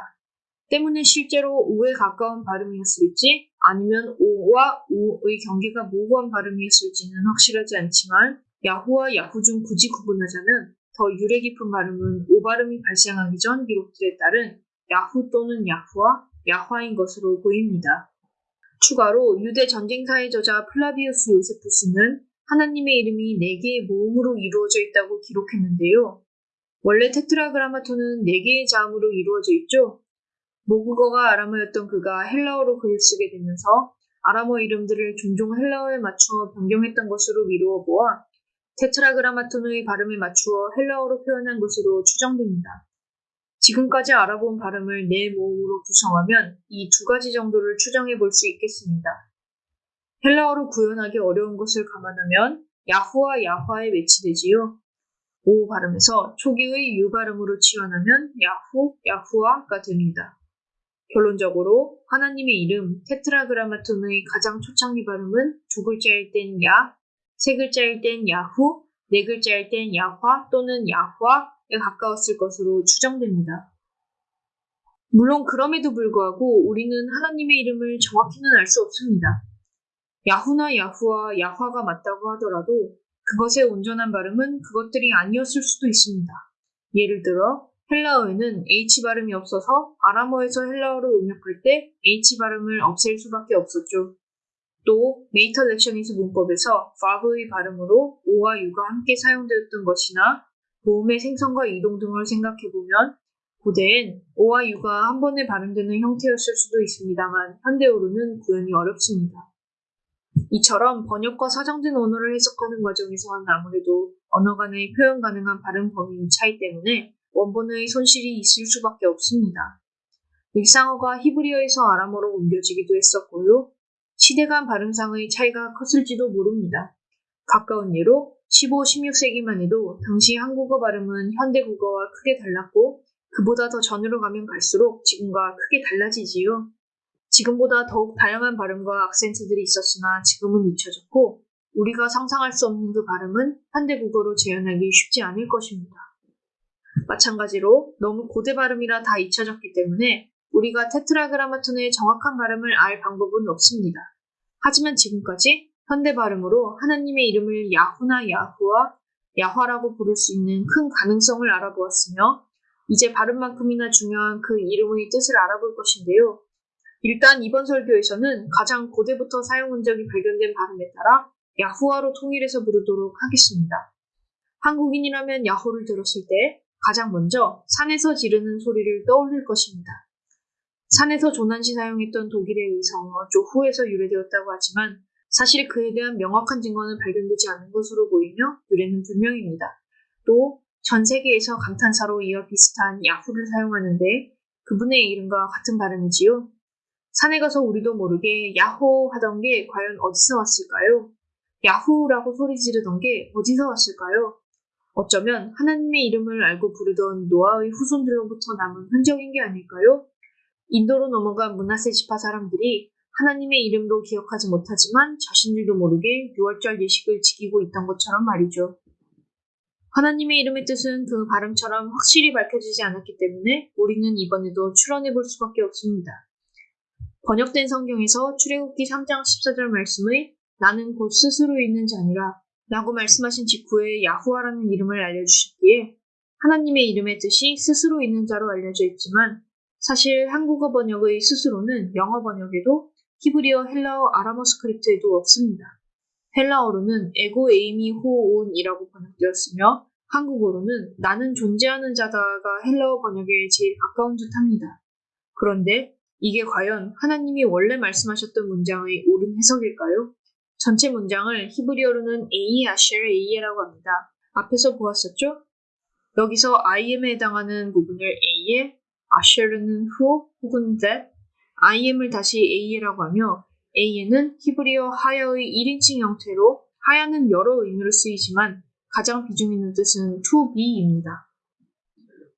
때문에 실제로 오에 가까운 발음이었을지 아니면 오와 우의 경계가 모호한 발음이었을지는 확실하지 않지만 야후와 야후 중 굳이 구분하자면 더 유래 깊은 발음은 오 발음이 발생하기 전 기록들에 따른 야후 또는 야후와 야화인 것으로 보입니다. 추가로 유대 전쟁사의 저자 플라비우스 요세푸스는 하나님의 이름이 네 개의 모음으로 이루어져 있다고 기록했는데요. 원래 Tetragrammaton은 네 개의 자음으로 이루어져 있죠. 모국어가 아람어였던 그가 헬라어로 글을 쓰게 되면서 아람어 이름들을 종종 헬라어에 맞추어 변경했던 것으로 미루어 보아 Tetragrammaton의 발음에 맞추어 헬라어로 표현한 것으로 추정됩니다. 지금까지 알아본 발음을 네 모음으로 구성하면 이 두 가지 정도를 추정해 볼 수 있겠습니다. 헬라어로 구현하기 어려운 것을 감안하면 야후와 야화에 매치되지요. 오 발음에서 초기의 유 발음으로 치환하면 야후, 야후아가 됩니다. 결론적으로 하나님의 이름 테트라그라마톤의 가장 초창기 발음은 두 글자일 땐 야, 세 글자일 땐 야후, 네 글자일 땐 야화 또는 야화에 가까웠을 것으로 추정됩니다. 물론 그럼에도 불구하고 우리는 하나님의 이름을 정확히는 알 수 없습니다. 야후나 야후와 야화가 맞다고 하더라도 그것의 온전한 발음은 그것들이 아니었을 수도 있습니다. 예를 들어 헬라어에는 H 발음이 없어서 아람어에서 헬라어로 응역할 때 H 발음을 없앨 수밖에 없었죠. 또 mater lectionis 문법에서 바브의 발음으로 O와 U가 함께 사용되었던 것이나 모음의 생성과 이동 등을 생각해보면 고대엔 O와 U가 한 번에 발음되는 형태였을 수도 있습니다만 현대어로는 구현이 어렵습니다. 이처럼 번역과 사장된 언어를 해석하는 과정에서는 아무래도 언어 간의 표현 가능한 발음 범위 차이 때문에 원본의 손실이 있을 수밖에 없습니다. 일상어가 히브리어에서 아람어로 옮겨지기도 했었고요. 시대 간 발음상의 차이가 컸을지도 모릅니다. 가까운 예로 15, 16세기만 해도 당시 한국어 발음은 현대 국어와 크게 달랐고 그보다 더 전으로 가면 갈수록 지금과 크게 달라지지요. 지금보다 더욱 다양한 발음과 악센트들이 있었으나 지금은 잊혀졌고 우리가 상상할 수 없는 그 발음은 현대 국어로 재현하기 쉽지 않을 것입니다. 마찬가지로 너무 고대 발음이라 다 잊혀졌기 때문에 우리가 테트라그라마톤의 정확한 발음을 알 방법은 없습니다. 하지만 지금까지 현대 발음으로 하나님의 이름을 야후나 야후와 야화라고 부를 수 있는 큰 가능성을 알아보았으며 이제 발음만큼이나 중요한 그 이름의 뜻을 알아볼 것인데요. 일단 이번 설교에서는 가장 고대부터 사용 흔적이 발견된 발음에 따라 야후와로 통일해서 부르도록 하겠습니다. 한국인이라면 야호를 들었을 때 가장 먼저 산에서 지르는 소리를 떠올릴 것입니다. 산에서 조난시 사용했던 독일의 의성어 조후에서 유래되었다고 하지만 사실 그에 대한 명확한 증거는 발견되지 않은 것으로 보이며 유래는 불명입니다. 또 전 세계에서 감탄사로 이와 비슷한 야후를 사용하는데 그분의 이름과 같은 발음이지요. 산에 가서 우리도 모르게 야호 하던 게 과연 어디서 왔을까요? 야후라고 소리 지르던 게 어디서 왔을까요? 어쩌면 하나님의 이름을 알고 부르던 노아의 후손들로부터 남은 흔적인 게 아닐까요? 인도로 넘어간 문하세 지파 사람들이 하나님의 이름도 기억하지 못하지만 자신들도 모르게 6월절 예식을 지키고 있던 것처럼 말이죠. 하나님의 이름의 뜻은 그 발음처럼 확실히 밝혀지지 않았기 때문에 우리는 이번에도 추론해 볼 수밖에 없습니다. 번역된 성경에서 출애굽기 3장 14절 말씀의 나는 곧 스스로 있는 자니라 라고 말씀하신 직후에 야후아라는 이름을 알려주셨기에 하나님의 이름의 뜻이 스스로 있는 자로 알려져 있지만 사실 한국어 번역의 스스로는 영어 번역에도 히브리어, 헬라어, 아람어 스크립트에도 없습니다. 헬라어로는 ἐγώ εἰμι ὁ ὤν이라고 번역되었으며 한국어로는 나는 존재하는 자다가 헬라어 번역에 제일 가까운 듯 합니다. 그런데 이게 과연 하나님이 원래 말씀하셨던 문장의 옳은 해석일까요? 전체 문장을 히브리어로는 에이 아쉘 에이에라고 합니다. 앞에서 보았었죠? 여기서 IM에 해당하는 부분을 A에, 아셔르는 who 혹은 that, IM을 다시 A라고 하며 A에는 히브리어 하야의 1인칭 형태로 하야는 여러 의미로 쓰이지만 가장 비중 있는 뜻은 to be입니다.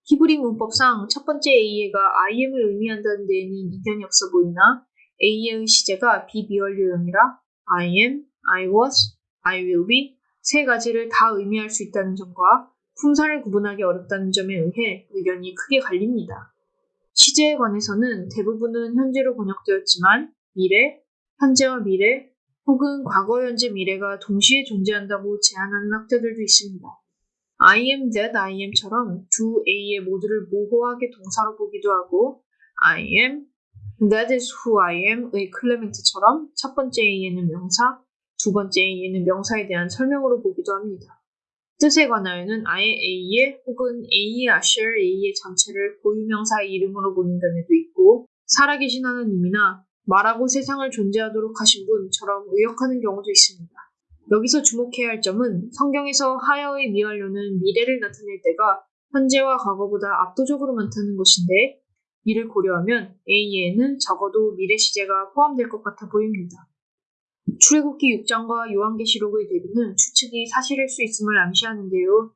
히브리 문법상 첫 번째 A가 IM을 의미한다는 데에는 이견이 없어 보이나 A의 시제가 비비원류형이라 I am, I was, I will be 세 가지를 다 의미할 수 있다는 점과 품사를 구분하기 어렵다는 점에 의해 의견이 크게 갈립니다. 시제에 관해서는 대부분은 현재로 번역되었지만 미래, 현재와 미래, 혹은 과거, 현재, 미래가 동시에 존재한다고 제안하는 학자들도 있습니다. I am that I am처럼 두 A의 모두를 모호하게 동사로 보기도 하고 I am, that is who I am의 클레멘트처럼 첫 번째 A에는 명사, 두 번째 A에는 명사에 대한 설명으로 보기도 합니다. 뜻에 관하여는 아예 A의 혹은 A의 아셔 A의 전체를 고유명사의 이름으로 보는 견해도 있고 살아계신 하나님이나 말하고 세상을 존재하도록 하신 분처럼 의역하는 경우도 있습니다. 여기서 주목해야 할 점은 성경에서 하여의 미완료는 미래를 나타낼 때가 현재와 과거보다 압도적으로 많다는 것인데 이를 고려하면 A에는 적어도 미래 시제가 포함될 것 같아 보입니다. 출애굽기 6장과 요한계시록의 대비는 추측이 사실일 수 있음을 암시하는데요.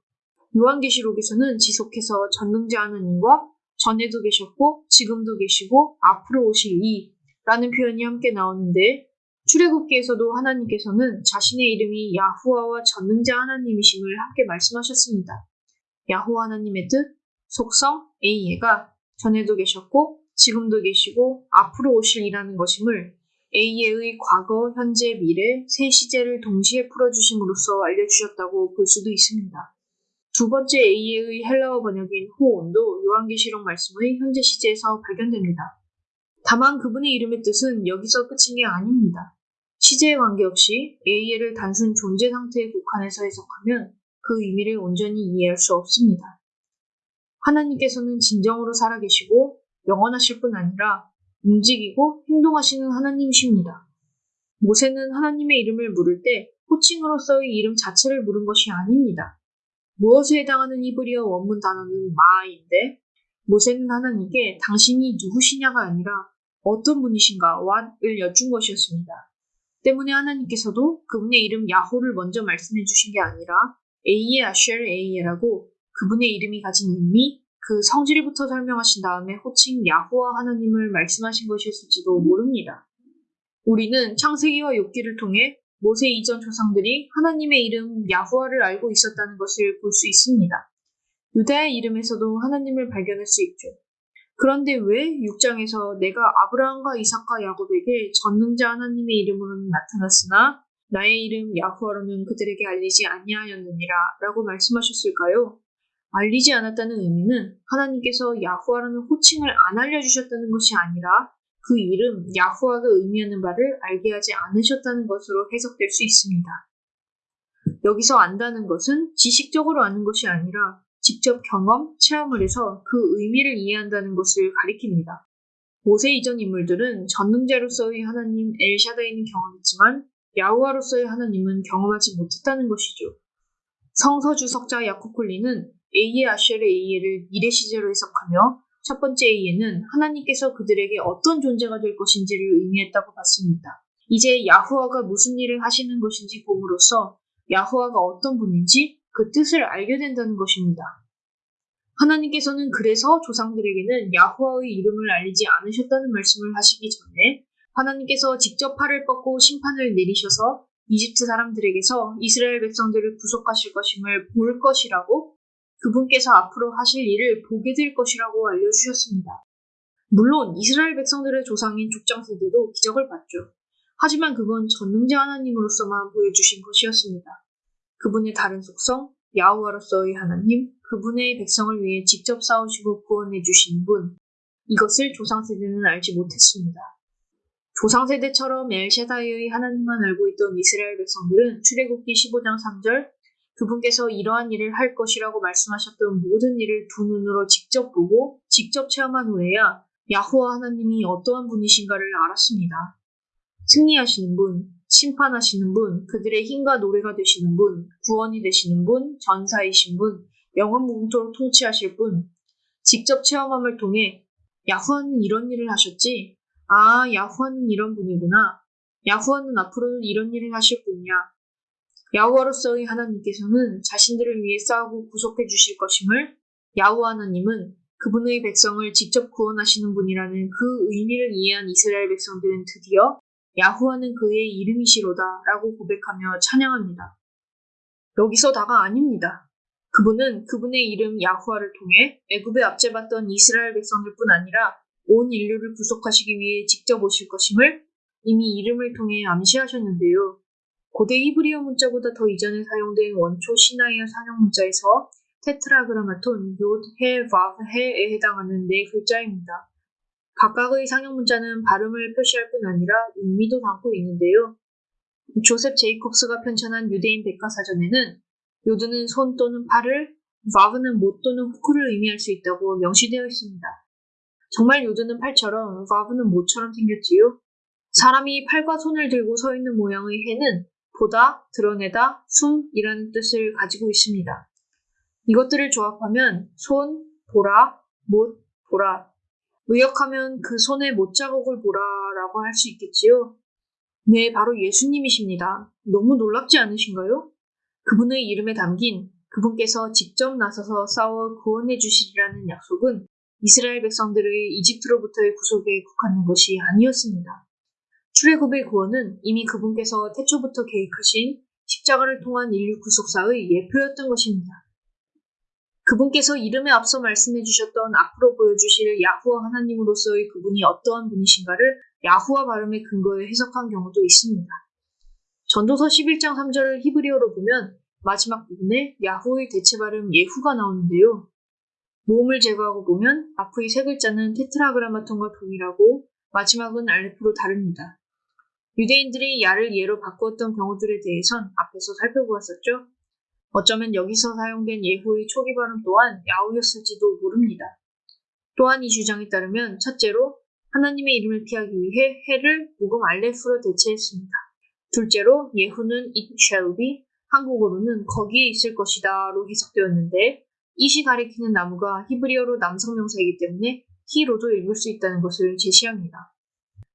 요한계시록에서는 지속해서 전능자 하나님과 전에도 계셨고 지금도 계시고 앞으로 오실 이라는 표현이 함께 나오는데 출애굽기에서도 하나님께서는 자신의 이름이 야후와와 전능자 하나님이심을 함께 말씀하셨습니다. 야후와 하나님의 뜻, 속성, 에이에가 전에도 계셨고 지금도 계시고 앞으로 오실 이라는 것임을 A의 과거, 현재, 미래 세 시제를 동시에 풀어주심으로써 알려주셨다고 볼 수도 있습니다. 두 번째 A의 헬라어 번역인 호온도 요한계시록 말씀의 현재 시제에서 발견됩니다. 다만 그분의 이름의 뜻은 여기서 끝인 게 아닙니다. 시제에 관계없이 A를 단순 존재 상태에 국한해서 해석하면 그 의미를 온전히 이해할 수 없습니다. 하나님께서는 진정으로 살아계시고 영원하실 뿐 아니라 움직이고 행동하시는 하나님이십니다. 모세는 하나님의 이름을 물을 때 호칭으로서의 이름 자체를 물은 것이 아닙니다. 무엇에 해당하는 히브리어 원문 단어는 마인데 모세는 하나님께 당신이 누구시냐가 아니라 어떤 분이신가 와을 여쭌 것이었습니다. 때문에 하나님께서도 그분의 이름 야호를 먼저 말씀해 주신 게 아니라 에이에 아쉘 에이에라고 그분의 이름이 가진 의미, 그 성질부터 설명하신 다음에 호칭 야호와 하나님을 말씀하신 것이었을지도 모릅니다. 우리는 창세기와 욥기를 통해 모세 이전 조상들이 하나님의 이름 야후와를 알고 있었다는 것을 볼 수 있습니다. 유다의 이름에서도 하나님을 발견할 수 있죠. 그런데 왜 6장에서 내가 아브라함과 이삭과 야곱에게 전능자 하나님의 이름으로는 나타났으나 나의 이름 야후와로는 그들에게 알리지 아니하였느니라 라고 말씀하셨을까요? 알리지 않았다는 의미는 하나님께서 야후와라는 호칭을 안 알려주셨다는 것이 아니라 그 이름 야후와가 의미하는 바를 알게 하지 않으셨다는 것으로 해석될 수 있습니다. 여기서 안다는 것은 지식적으로 아는 것이 아니라 직접 경험, 체험을 해서 그 의미를 이해한다는 것을 가리킵니다. 모세 이전 인물들은 전능자로서의 하나님 엘샤다이는 경험했지만 야후와로서의 하나님은 경험하지 못했다는 것이죠. 성서 주석자 야코콜리는 A의 아쉘의 A를 미래 시제로 해석하며 첫 번째 A에는 하나님께서 그들에게 어떤 존재가 될 것인지를 의미했다고 봤습니다. 이제 야후와가 무슨 일을 하시는 것인지 봄으로써 야후와가 어떤 분인지 그 뜻을 알게 된다는 것입니다. 하나님께서는 그래서 조상들에게는 야후와의 이름을 알리지 않으셨다는 말씀을 하시기 전에 하나님께서 직접 팔을 뻗고 심판을 내리셔서 이집트 사람들에게서 이스라엘 백성들을 구속하실 것임을 볼 것이라고 그분께서 앞으로 하실 일을 보게 될 것이라고 알려주셨습니다. 물론 이스라엘 백성들의 조상인 족장 세대도 기적을 봤죠. 하지만 그건 전능자 하나님으로서만 보여주신 것이었습니다. 그분의 다른 속성, 야후와로서의 하나님, 그분의 백성을 위해 직접 싸우시고 구원해 주신 분, 이것을 조상 세대는 알지 못했습니다. 조상 세대처럼 엘샤다이의 하나님만 알고 있던 이스라엘 백성들은 출애굽기 15장 3절 그분께서 이러한 일을 할 것이라고 말씀하셨던 모든 일을 두 눈으로 직접 보고 직접 체험한 후에야 야후와 하나님이 어떠한 분이신가를 알았습니다. 승리하시는 분, 심판하시는 분, 그들의 힘과 노래가 되시는 분, 구원이 되시는 분, 전사이신 분, 영원 무궁토록 통치하실 분. 직접 체험함을 통해 야후와는 이런 일을 하셨지. 아, 야후와는 이런 분이구나. 야후와는 앞으로 이런 일을 하실 분이야. 야후와로서의 하나님께서는 자신들을 위해 싸우고 구속해 주실 것임을 야후와 하나님은 그분의 백성을 직접 구원하시는 분이라는 그 의미를 이해한 이스라엘 백성들은 드디어 야후와는 그의 이름이시로다 라고 고백하며 찬양합니다. 여기서 다가 아닙니다. 그분은 그분의 이름 야후와를 통해 애굽에 압제받던 이스라엘 백성들뿐 아니라 온 인류를 구속하시기 위해 직접 오실 것임을 이미 이름을 통해 암시하셨는데요. 고대 히브리어 문자보다 더 이전에 사용된 원초 시나이어 상형 문자에서 테트라그라마톤, 요, 해, 바, 해에 해당하는 네 글자입니다. 각각의 상형 문자는 발음을 표시할 뿐 아니라 의미도 담고 있는데요. 조셉 제이콥스가 편찬한 유대인 백과사전에는 요드는 손 또는 팔을, 바브는 못 또는 후크를 의미할 수 있다고 명시되어 있습니다. 정말 요드는 팔처럼, 바브는 못처럼 생겼지요. 사람이 팔과 손을 들고 서 있는 모양의 해는 보다, 드러내다, 숨이라는 뜻을 가지고 있습니다. 이것들을 조합하면 손, 보라, 못, 보라. 의역하면 그 손의 못 자국을 보라라고 할 수 있겠지요. 네, 바로 예수님이십니다. 너무 놀랍지 않으신가요? 그분의 이름에 담긴 그분께서 직접 나서서 싸워 구원해 주시리라는 약속은 이스라엘 백성들의 이집트로부터의 구속에 국한된 것이 아니었습니다. 출애굽의 구원은 이미 그분께서 태초부터 계획하신 십자가를 통한 인류 구속사의 예표였던 것입니다. 그분께서 이름에 앞서 말씀해 주셨던 앞으로 보여주실 야후와 하나님으로서의 그분이 어떠한 분이신가를 야후와 발음의 근거에 해석한 경우도 있습니다. 전도서 11장 3절을 히브리어로 보면 마지막 부분에 야후의 대체 발음 예후가 나오는데요. 모음을 제거하고 보면 앞의 세 글자는 테트라그라마톤과 동일하고 마지막은 알레프로 다릅니다. 유대인들이 야를 예로 바꾸었던 경우들에 대해선 앞에서 살펴보았었죠. 어쩌면 여기서 사용된 예후의 초기 발음 또한 야후였을지도 모릅니다. 또한 이 주장에 따르면 첫째로 하나님의 이름을 피하기 위해 해를 무금 알레프로 대체했습니다. 둘째로 예후는 it shall be, 한국어로는 거기에 있을 것이다로 해석되었는데 이시 가리키는 나무가 히브리어로 남성명사이기 때문에 he로도 읽을 수 있다는 것을 제시합니다.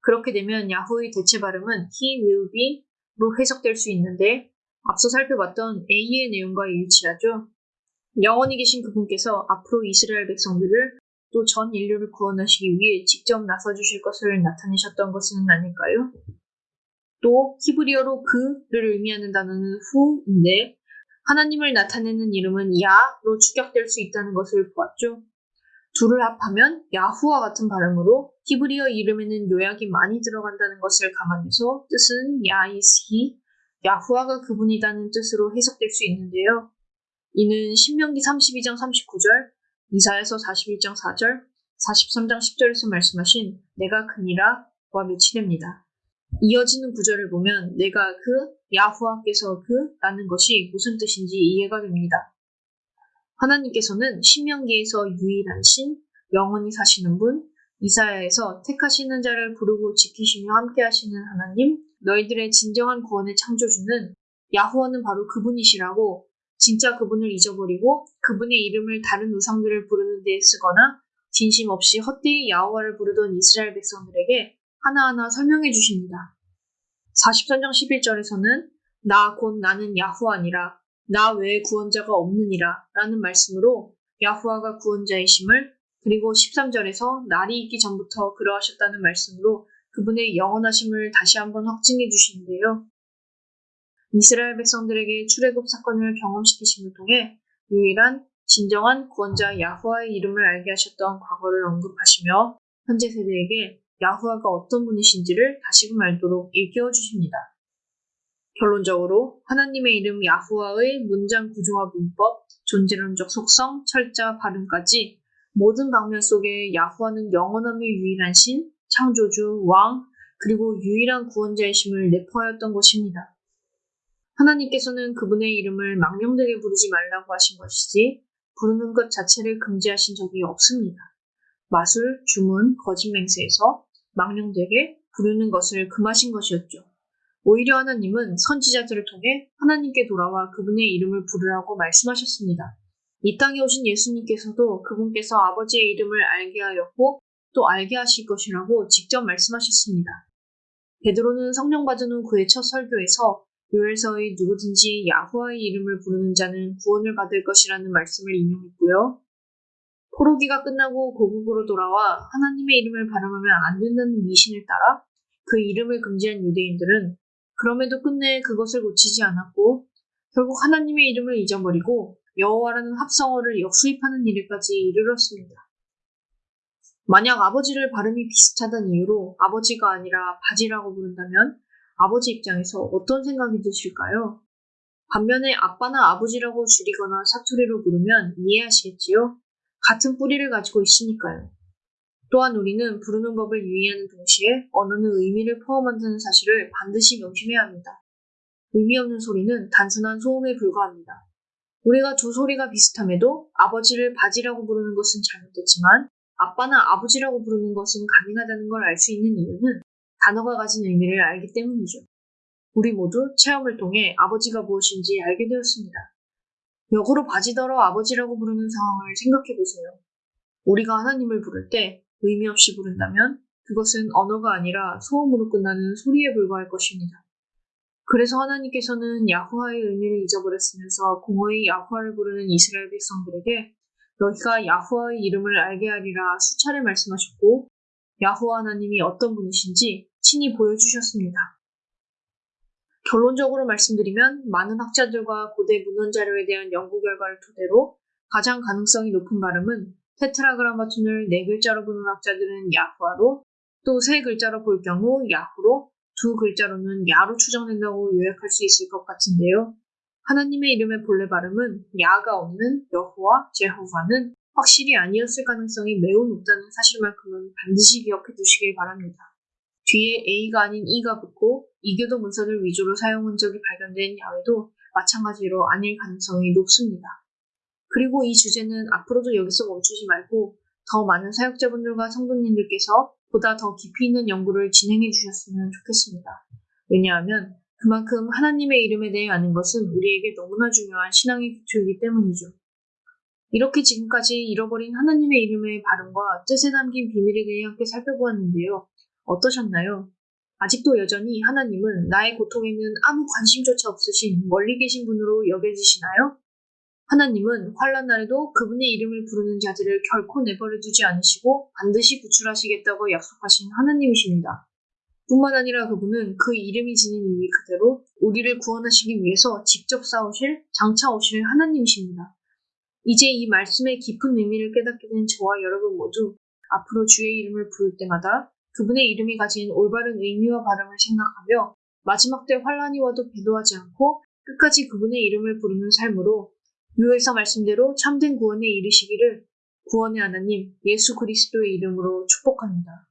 그렇게 되면 야후의 대체 발음은 he will be로 해석될 수 있는데 앞서 살펴봤던 A의 내용과 일치하죠. 영원히 계신 그분께서 앞으로 이스라엘 백성들을 또 전 인류를 구원하시기 위해 직접 나서주실 것을 나타내셨던 것은 아닐까요? 또 히브리어로 그를 의미하는 단어는 후인데 하나님을 나타내는 이름은 야로 추격될 수 있다는 것을 보았죠. 둘을 합하면 야후와 같은 발음으로 히브리어 이름에는 요약이 많이 들어간다는 것을 감안해서 뜻은 야이스히 야후와가 그분이라는 뜻으로 해석될 수 있는데요. 이는 신명기 32장 39절, 이사에서 41장 4절, 43장 10절에서 말씀하신 내가 그니라와 매치됩니다. 이어지는 구절을 보면 내가 그, 야후와께서 그 라는 것이 무슨 뜻인지 이해가 됩니다. 하나님께서는 신명기에서 유일한 신, 영원히 사시는 분, 이사야에서 택하시는 자를 부르고 지키시며 함께 하시는 하나님, 너희들의 진정한 구원의 창조주는 야후와는 바로 그분이시라고 진짜 그분을 잊어버리고 그분의 이름을 다른 우상들을 부르는 데 쓰거나 진심 없이 헛되이 야후와를 부르던 이스라엘 백성들에게 하나하나 설명해 주십니다. 43장 11절에서는 나 곧 나는 야후와니라 나 외에 구원자가 없느니라 라는 말씀으로 야후와가 구원자이심을 그리고 13절에서 날이 있기 전부터 그러하셨다는 말씀으로 그분의 영원하심을 다시 한번 확증해 주시는데요. 이스라엘 백성들에게 출애굽 사건을 경험시키심을 통해 유일한 진정한 구원자 야후와의 이름을 알게 하셨던 과거를 언급하시며 현재 세대에게 야후와가 어떤 분이신지를 다시금 알도록 일깨워 주십니다. 결론적으로 하나님의 이름 야후와의 문장 구조와 문법, 존재론적 속성, 철자, 발음까지 모든 방면 속에 야후와는 영원함의 유일한 신, 창조주, 왕, 그리고 유일한 구원자이심을 내포하였던 것입니다. 하나님께서는 그분의 이름을 망령되게 부르지 말라고 하신 것이지 부르는 것 자체를 금지하신 적이 없습니다. 마술, 주문, 거짓 맹세에서 망령되게 부르는 것을 금하신 것이었죠. 오히려 하나님은 선지자들을 통해 하나님께 돌아와 그분의 이름을 부르라고 말씀하셨습니다. 이 땅에 오신 예수님께서도 그분께서 아버지의 이름을 알게 하였고 또 알게 하실 것이라고 직접 말씀하셨습니다. 베드로는 성령 받은 후 그의 첫 설교에서 요엘서의 누구든지 야후와의 이름을 부르는 자는 구원을 받을 것이라는 말씀을 인용했고요. 포로기가 끝나고 고국으로 돌아와 하나님의 이름을 발음하면 안 된다는 미신을 따라 그 이름을 금지한 유대인들은 그럼에도 끝내 그것을 고치지 않았고 결국 하나님의 이름을 잊어버리고 여호와라는 합성어를 역수입하는 일에까지 이르렀습니다. 만약 아버지를 발음이 비슷하다는 이유로 아버지가 아니라 바지라고 부른다면 아버지 입장에서 어떤 생각이 드실까요? 반면에 아빠나 아버지라고 줄이거나 사투리로 부르면 이해하시겠지요? 같은 뿌리를 가지고 있으니까요. 또한 우리는 부르는 법을 유의하는 동시에 언어는 의미를 포함한다는 사실을 반드시 명심해야 합니다. 의미 없는 소리는 단순한 소음에 불과합니다. 우리가 두 소리가 비슷함에도 아버지를 바지라고 부르는 것은 잘못됐지만 아빠나 아버지라고 부르는 것은 가능하다는 걸 알 수 있는 이유는 단어가 가진 의미를 알기 때문이죠. 우리 모두 체험을 통해 아버지가 무엇인지 알게 되었습니다. 역으로 바지더러 아버지라고 부르는 상황을 생각해 보세요. 우리가 하나님을 부를 때 의미 없이 부른다면 그것은 언어가 아니라 소음으로 끝나는 소리에 불과할 것입니다. 그래서 하나님께서는 야후와의 의미를 잊어버렸으면서 공허히 야후와를 부르는 이스라엘 백성들에게 너희가 야후와의 이름을 알게 하리라 수차례 말씀하셨고 야후와 하나님이 어떤 분이신지 친히 보여주셨습니다. 결론적으로 말씀드리면 많은 학자들과 고대 문헌 자료에 대한 연구 결과를 토대로 가장 가능성이 높은 발음은 테트라그라마톤을 네 글자로 부는 학자들은 야후아로 또 세 글자로 볼 경우 야후로 두 글자로는 야로 추정된다고 요약할 수 있을 것 같은데요. 하나님의 이름의 본래 발음은 야가 없는 여호와 제호와는 확실히 아니었을 가능성이 매우 높다는 사실만큼은 반드시 기억해 두시길 바랍니다. 뒤에 A가 아닌 E가 붙고 이교도 문서를 위주로 사용한 적이 발견된 야외도 마찬가지로 아닐 가능성이 높습니다. 그리고 이 주제는 앞으로도 여기서 멈추지 말고 더 많은 사역자분들과 성도님들께서 보다 더 깊이 있는 연구를 진행해 주셨으면 좋겠습니다. 왜냐하면 그만큼 하나님의 이름에 대해 아는 것은 우리에게 너무나 중요한 신앙의 기초이기 때문이죠. 이렇게 지금까지 잃어버린 하나님의 이름의 발음과 뜻에 담긴 비밀에 대해 함께 살펴보았는데요. 어떠셨나요? 아직도 여전히 하나님은 나의 고통에는 아무 관심조차 없으신 멀리 계신 분으로 여겨지시나요? 하나님은 환란 날에도 그분의 이름을 부르는 자들을 결코 내버려 두지 않으시고 반드시 구출하시겠다고 약속하신 하나님이십니다. 뿐만 아니라 그분은 그 이름이 지닌 의미 그대로 우리를 구원하시기 위해서 직접 싸우실, 장차 오실 하나님이십니다. 이제 이 말씀의 깊은 의미를 깨닫게 된 저와 여러분 모두 앞으로 주의 이름을 부를 때마다 그분의 이름이 가진 올바른 의미와 발음을 생각하며 마지막 때 환란이 와도 배도하지 않고 끝까지 그분의 이름을 부르는 삶으로 유에서 말씀대로 참된 구원에 이르시기를 구원의 하나님 예수 그리스도의 이름으로 축복합니다.